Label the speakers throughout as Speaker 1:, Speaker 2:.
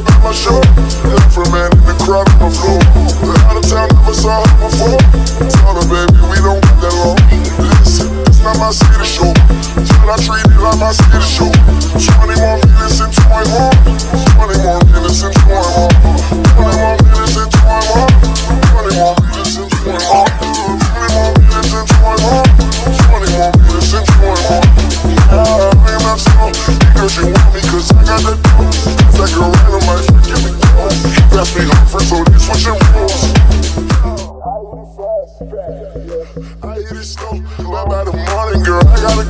Speaker 1: up at my show. Her man in the crowd on the floor. The out of town never saw her before. Tell her, baby, we don't got that long. Listen, it's not my city show. Tell I treat it like my city show. Girl, I gotta go. Gotta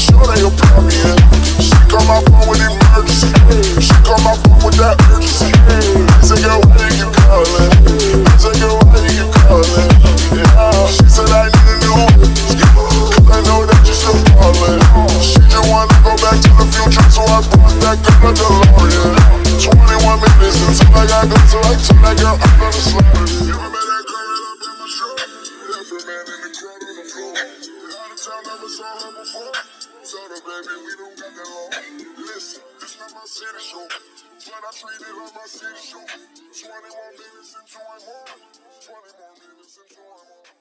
Speaker 1: In. She call my phone with emergency. She call my phone with that urgency. I said, girl, why you calling? I girl, why you calling? Yeah. She said, I need a new. Cause I know that you still ballin'. She just wanna go back to the future, so I brought that girl a DeLorean. 21 minutes until I got go, so I told that girl I'm gonna slaughter it. You remember that girl up in my show? Left man in the crowd on the floor. Out of town, never saw her before. Told baby, we don't got that long. Listen, this not my city show. But I treat it like my city show. 21 minutes home. 20 more minutes into my home.